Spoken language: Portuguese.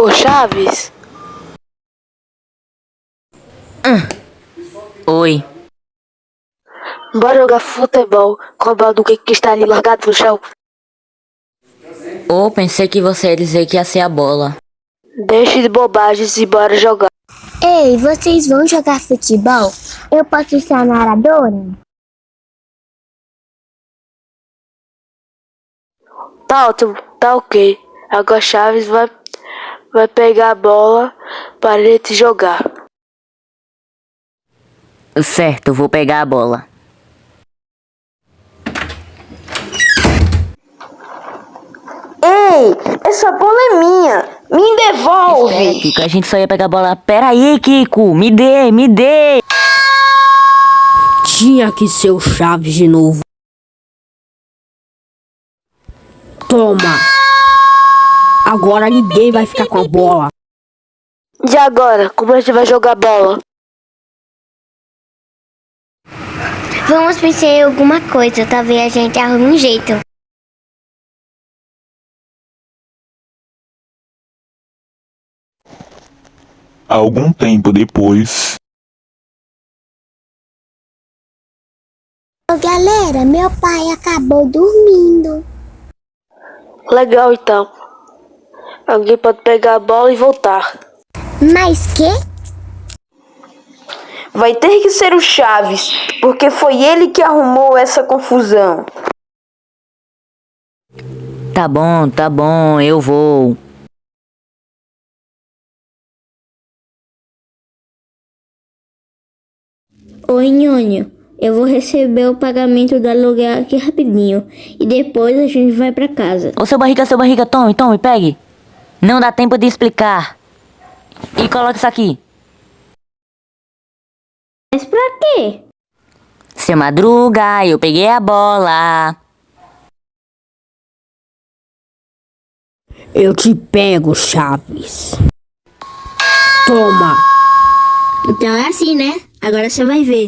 Ô Chaves, Oi. bora jogar futebol com a bola do que que está ali largado no chão. Ô, pensei que você ia dizer que ia ser a bola. Deixe de bobagens e bora jogar. Ei, vocês vão jogar futebol? Eu posso ser a narradora? Tá ótimo, tá ok. Agora Chaves vai, vai pegar a bola para ele te jogar. Certo, vou pegar a bola. Ei, essa bola é minha. Me devolve. Kiko, a gente só ia pegar a bola. Pera aí, Kiko, me dê, me dê. Tinha que ser o Chaves de novo. Toma! Agora ninguém vai ficar com a bola. E agora, como a gente vai jogar bola? Vamos pensar em alguma coisa, talvez a gente arrume um jeito. Algum tempo depois, Ô galera, meu pai acabou dormindo. Legal então. Alguém pode pegar a bola e voltar. Mas que? Vai ter que ser o Chaves, porque foi ele que arrumou essa confusão. Tá bom, tá bom, eu vou. Oi, Nhonho. Eu vou receber o pagamento do aluguel aqui rapidinho. E depois a gente vai pra casa. Ô, seu barriga, seu barriga, tome, tome, pegue. Não dá tempo de explicar. E coloca isso aqui. Mas pra quê? Seu Madruga, eu peguei a bola. Eu te pego, Chaves. Toma! Então é assim, né? Agora você vai ver.